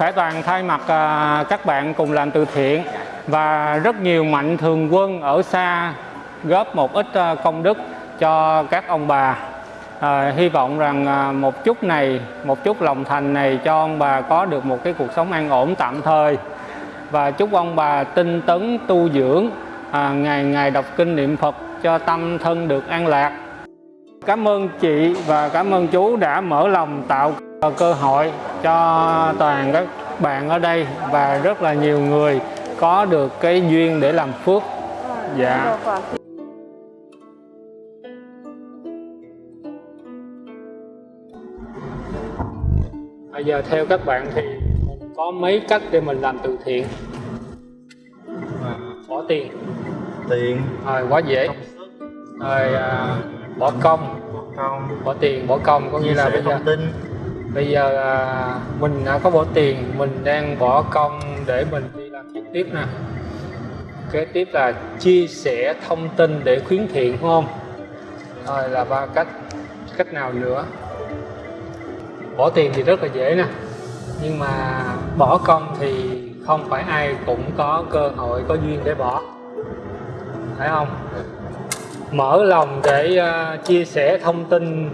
Khải Toàn thay mặt à, các bạn cùng làm từ thiện và rất nhiều mạnh thường quân ở xa góp một ít à, công đức cho các ông bà. À, hy vọng rằng à, một chút này, một chút lòng thành này cho ông bà có được một cái cuộc sống an ổn tạm thời và chúc ông bà tinh tấn tu dưỡng, à, ngày ngày đọc kinh niệm Phật cho tâm thân được an lạc. Cảm ơn chị và cảm ơn chú đã mở lòng tạo cơ hội cho toàn các bạn ở đây và rất là nhiều người có được cái duyên để làm phước. Dạ. Bây giờ theo các bạn thì mình có mấy cách để mình làm từ thiện. À, bỏ tiền, tiền rồi quá dễ. Rồi à, bỏ công, công bỏ tiền, bỏ công có nghĩa là bây giờ tin bây giờ à, mình đã có bỏ tiền mình đang bỏ công để mình đi làm trực tiếp nè. Kế tiếp là chia sẻ thông tin để khuyến thiện đúng không? Rồi là ba cách cách nào nữa? Bỏ tiền thì rất là dễ nè. Nhưng mà bỏ công thì không phải ai cũng có cơ hội có duyên để bỏ. Phải không? Mở lòng để uh, chia sẻ thông tin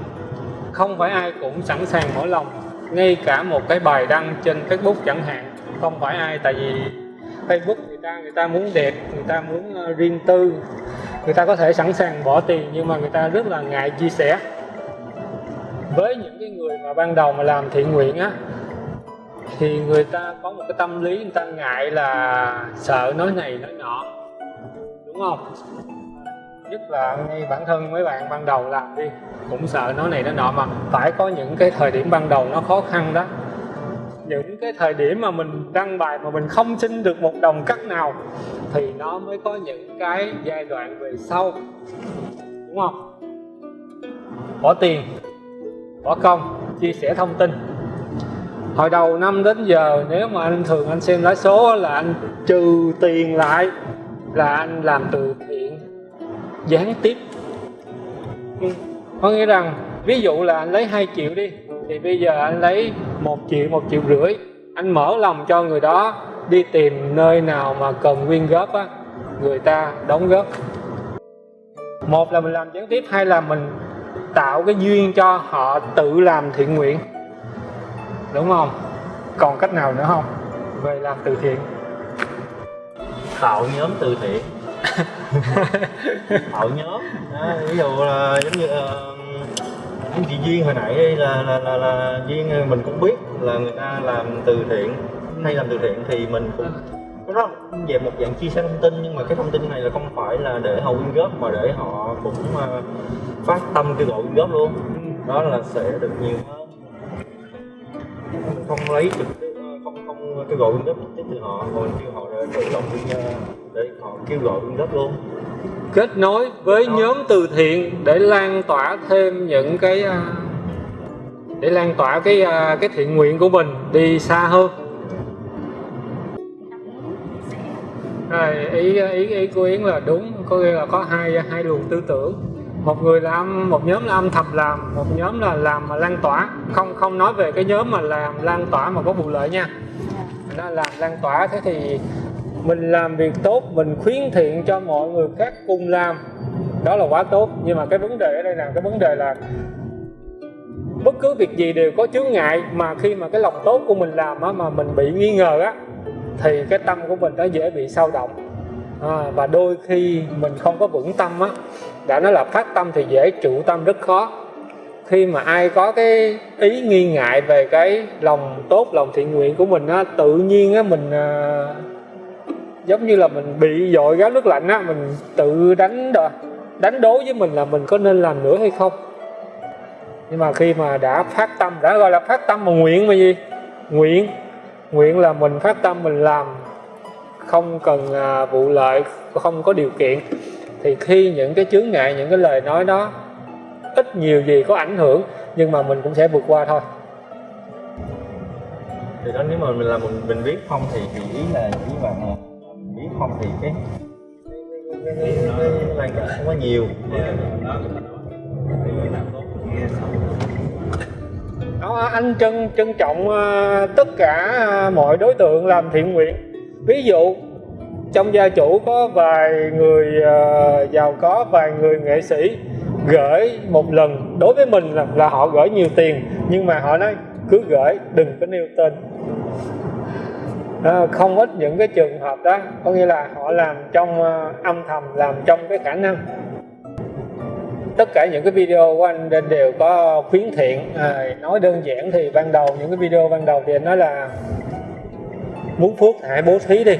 không phải ai cũng sẵn sàng mở lòng ngay cả một cái bài đăng trên Facebook chẳng hạn không phải ai tại vì Facebook người ta người ta muốn đẹp người ta muốn uh, riêng tư người ta có thể sẵn sàng bỏ tiền nhưng mà người ta rất là ngại chia sẻ. Với những cái người mà ban đầu mà làm thiện nguyện á thì người ta có một cái tâm lý người ta ngại là sợ nói này nói nọ đúng không? Nhất là ngay bản thân mấy bạn ban đầu làm đi, cũng sợ nó này nó nọ mà phải có những cái thời điểm ban đầu nó khó khăn đó. Những cái thời điểm mà mình đăng bài mà mình không xin được một đồng cắt nào, thì nó mới có những cái giai đoạn về sau, đúng không? Bỏ tiền, bỏ công, chia sẻ thông tin. Hồi đầu năm đến giờ, nếu mà anh thường anh xem lãi số là anh trừ tiền lại, là anh làm từ thiện gián tiếp. Ừ. có nghĩa rằng ví dụ là anh lấy 2 triệu đi thì bây giờ anh lấy một triệu một triệu rưỡi. Anh mở lòng cho người đó đi tìm nơi nào mà cần quyên góp á người ta đóng góp. Một là mình làm gián tiếp hai là mình tạo cái duyên cho họ tự làm thiện nguyện. Đúng không? Còn cách nào nữa không? Về làm từ thiện. Tạo nhóm từ thiện tạo nhóm. Đó, ví dụ là giống như uh, chị duyên hồi nãy đây là là là, là duyên ờ, mình cũng biết là người ta làm từ thiện hay làm từ thiện thì mình cũng nó về một dạng chia sẻ thông tin nhưng mà cái thông tin này là không phải là để họ quyên góp mà để họ cũng uh, phát tâm kêu gọi quyên góp luôn. Đó là sẽ được nhiều hơn. Không lấy trực tiếp không không kêu gọi quyên góp trực tiếp từ họ còn kêu họ để tự động quyên để họ kêu gọi quyên góp luôn. Kết nối với nhóm từ thiện để lan tỏa thêm những cái à, để lan tỏa cái à, cái thiện nguyện của mình đi xa hơn. Rồi ý ý ý của yến là đúng có nghĩa là có hai hai luồng tư tưởng. Một người làm một nhóm là âm thầm làm một nhóm là làm mà lan tỏa. Không không nói về cái nhóm mà làm lan tỏa mà có vụ lợi nha. Nó làm lan tỏa thế thì mình làm việc tốt mình khuyến thiện cho mọi người khác cùng làm. Đó là quá tốt nhưng mà cái vấn đề ở đây là cái vấn đề là bất cứ việc gì đều có chướng ngại mà khi mà cái lòng tốt của mình làm á, mà mình bị nghi ngờ á thì cái tâm của mình nó dễ bị sao động. À, và đôi khi mình không có vững tâm á đã nói là phát tâm thì dễ trụ tâm rất khó. Khi mà ai có cái ý nghi ngại về cái lòng tốt lòng thiện nguyện của mình á tự nhiên á mình à, giống như là mình bị dội gáo nước lạnh á mình tự đánh đo, đánh đố với mình là mình có nên làm nữa hay không? Nhưng mà khi mà đã phát tâm đã gọi là phát tâm mà nguyện mà gì? Nguyện. Nguyện là mình phát tâm mình làm không cần à, vụ lợi không có điều kiện. Thì khi những cái chướng ngại những cái lời nói đó ít nhiều gì có ảnh hưởng nhưng mà mình cũng sẽ vượt qua thôi. Thì đó nếu mà mình làm mình, mình biết không thì, chỉ ý là ý bạn là không thì cái cái lan tỏa không có nhiều. Đó anh trân trân trọng ờ, tất cả ờ, mọi đối tượng làm thiện nguyện. Ví dụ trong gia chủ có vài người ờ, giàu có vài người nghệ sĩ gửi một lần. Đối với mình là, là họ gửi nhiều tiền nhưng mà họ nói cứ gửi đừng có nêu tên à, không ít những cái trường hợp đó có nghĩa là họ làm trong ờ, âm thầm làm trong cái khả năng. Tất cả những cái video của anh đều- đều có khuyến thiện. À, nói đơn giản thì ban đầu những cái video ban đầu thì anh nói là muốn phước hãy bố thí đi.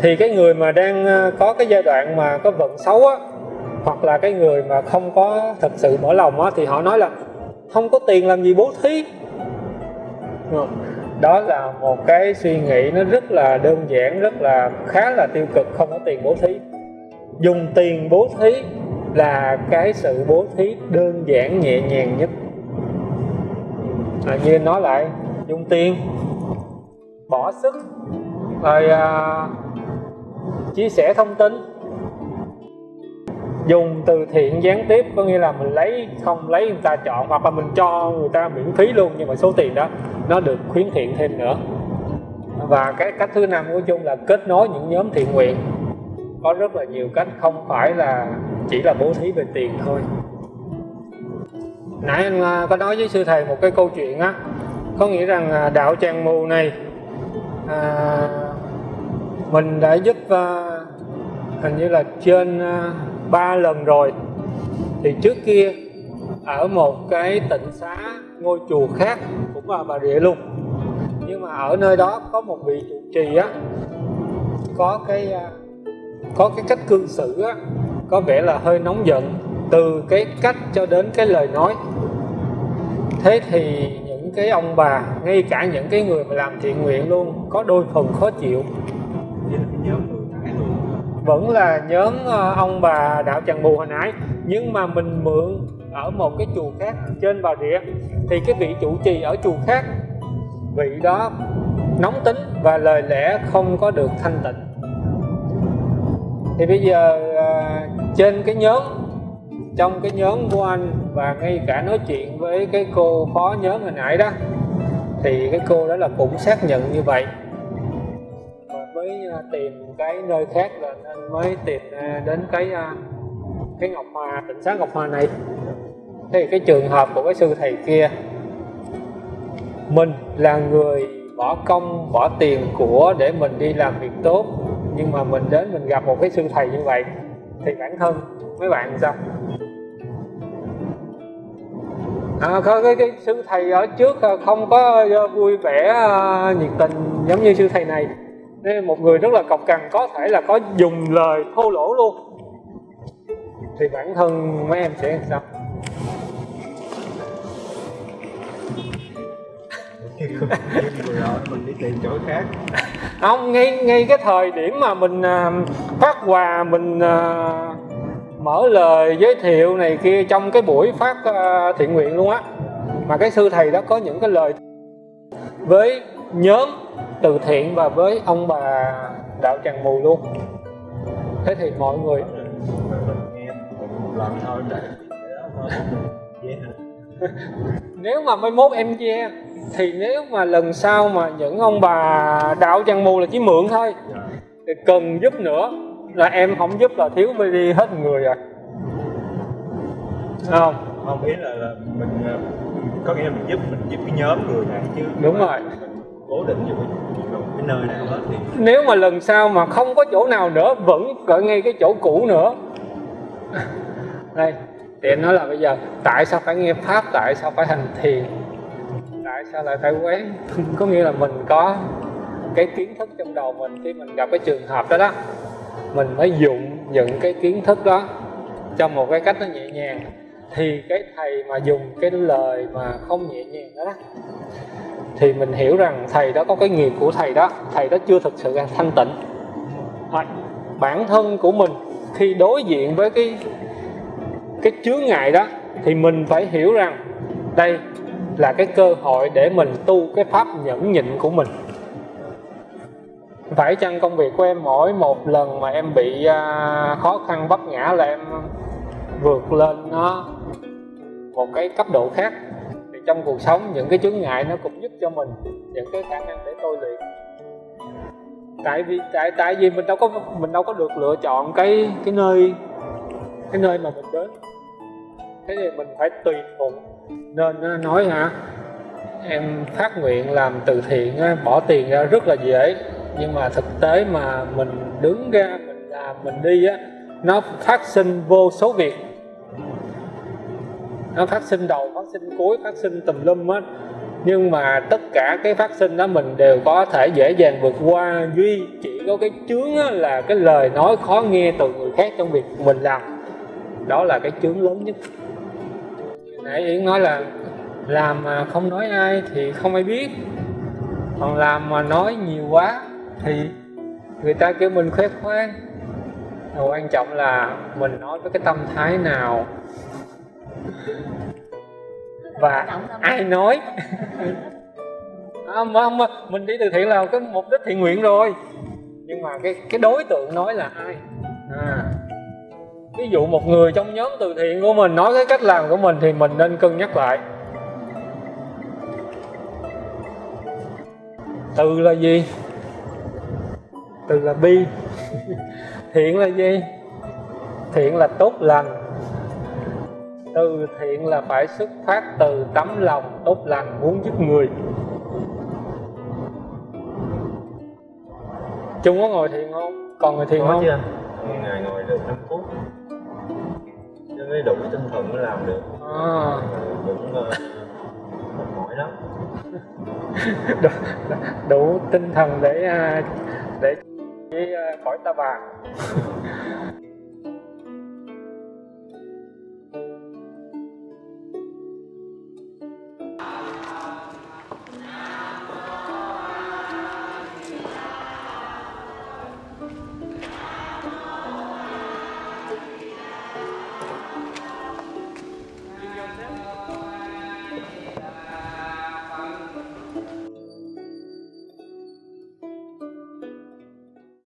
Thì cái người mà đang có cái giai đoạn mà có vận xấu á hoặc là cái người mà không có thật sự mở lòng á thì họ nói là không có tiền làm gì bố thí đó là một cái suy nghĩ nó rất là đơn giản rất là khá là tiêu cực không có tiền bố thí. Dùng tiền bố thí là cái sự bố thí đơn giản nhẹ nhàng nhất. À, như nói lại dùng tiền bỏ sức rồi à, chia sẻ thông tin dùng từ thiện gián tiếp có nghĩa là mình lấy không lấy người ta chọn hoặc là mình cho người ta miễn phí luôn nhưng mà số tiền đó nó được khuyến thiện thêm nữa. Và cái cách thứ năm của chung là kết nối những nhóm thiện nguyện. Có rất là nhiều cách không phải là chỉ là bố thí về tiền thôi. Nãy anh à, có nói với sư thầy một cái câu chuyện á có nghĩa rằng à, đạo tràng mù này à, mình đã giúp à, hình như là trên à, ba lần rồi. Thì trước kia, ở một cái tỉnh xá ngôi chùa khác cũng là bà rịa luôn. Nhưng mà ở nơi đó có một vị trụ trì á, có cái à, có cái cách cư xử á, có vẻ là hơi nóng giận từ cái cách cho đến cái lời nói. Thế thì những cái ông bà, ngay cả những cái người mà làm thiện nguyện luôn, có đôi phần khó chịu vẫn là nhóm ờ, ông bà đạo tràng bù hồi nãy, nhưng mà mình mượn ở một cái chùa khác trên bà rịa. Thì cái vị chủ trì ở chùa khác, vị đó nóng tính và lời lẽ không có được thanh tịnh. Thì bây giờ ờ, trên cái nhóm, trong cái nhóm của anh và ngay cả nói chuyện với cái cô phó nhóm hồi nãy đó, thì cái cô đó là cũng xác nhận như vậy mới à, tìm cái nơi khác là nên mới tìm à, đến cái à, cái ngọc hòa tỉnh xá ngọc hòa này. Thì cái trường hợp của cái sư thầy kia mình là người bỏ công bỏ tiền của để mình đi làm việc tốt nhưng mà mình đến mình gặp một cái sư thầy như vậy thì bản thân mấy bạn sao? À, có cái, cái sư thầy ở trước không có vui vẻ nhiệt tình giống như sư thầy này nên một người rất là cọc cằn có thể là có dùng lời thô lỗ luôn. Thì bản thân mấy em sẽ sao? Vừa rồi mình đi tìm chỗ khác không ngay ngay cái thời điểm mà mình à, phát quà mình à, mở lời giới thiệu này kia trong cái buổi phát à, thiện nguyện luôn á. Mà cái sư thầy đó có những cái lời với nhóm từ thiện và với ông bà đạo tràng mù luôn. Thế thì mọi người nếu mà mai mốt em che thì nếu mà lần sau mà những ông bà đạo tràng mù là chỉ mượn thôi thì cần giúp nữa. Là em không giúp là thiếu đi hết người rồi Đúng không? Không ý là, là mình ờ, có nghĩa là mình giúp mình giúp cái nhóm người này chứ. Đúng rồi cố định vào cái, nơi nào đó thì nếu mà lần sau mà không có chỗ nào nữa vẫn ở ngay cái chỗ cũ nữa. Đây thì nói là bây giờ tại sao phải nghe pháp tại sao phải hành thiền tại sao lại phải quán? Có nghĩa là mình có cái kiến thức trong đầu mình khi mình gặp cái trường hợp đó đó mình mới dụng những cái kiến thức đó trong một cái cách nó nhẹ nhàng. Thì cái thầy mà dùng cái lời mà không nhẹ nhàng đó, đó thì mình hiểu rằng thầy đó có cái nghiệp của thầy đó. Thầy đó chưa thực sự là thanh tịnh. Hoặc bản thân của mình khi đối diện với cái cái chướng ngại đó thì mình phải hiểu rằng đây là cái cơ hội để mình tu cái pháp nhẫn nhịn của mình. Phải chăng công việc của em mỗi một lần mà em bị à, khó khăn vấp ngã là em vượt lên nó một cái cấp độ khác trong cuộc sống, những cái chướng ngại nó cũng giúp cho mình, những cái khả năng để tôi luyện. Tại vì, tại tại vì mình đâu có, mình đâu có được lựa chọn cái cái nơi cái nơi mà mình đến. Thế thì mình phải tùy thuận nên nó nói hả, em phát nguyện làm từ thiện bỏ tiền ra rất là dễ. Nhưng mà thực tế mà mình đứng ra, mình làm, mình đi á, nó phát sinh vô số việc nó phát sinh đầu, phát sinh cuối, phát sinh tùm lum á nhưng mà tất cả cái phát sinh đó mình đều có thể dễ dàng vượt qua. Duy chỉ có cái chướng là cái lời nói khó nghe từ người khác trong việc mình làm. Đó là cái chướng lớn nhất. Nãy yến nói là làm mà không nói ai thì không ai biết. Còn làm mà nói nhiều quá thì người ta kêu mình khoe khoang. Và quan trọng là mình nói với cái tâm thái nào và ai nói? À, mà, mà, mình đi từ thiện là cái mục đích thiện nguyện rồi. Nhưng mà cái cái đối tượng nói là ai? À. Ví dụ một người trong nhóm từ thiện của mình nói cái cách làm của mình thì mình nên cân nhắc lại. Từ là gì? Từ là bi. Thiện là gì? Thiện là tốt lành từ thiện là phải xuất phát từ tấm lòng tốt lành muốn giúp người. Trung có ngồi thiền không? Còn ngồi thiền có không? chưa ngày ngồi được 5 phút. Chứ mới đủ tinh thần mới làm được. À, cũng uh, mệt mỏi lắm. Đủ, đủ tinh thần để à, để với à, khỏi ta bà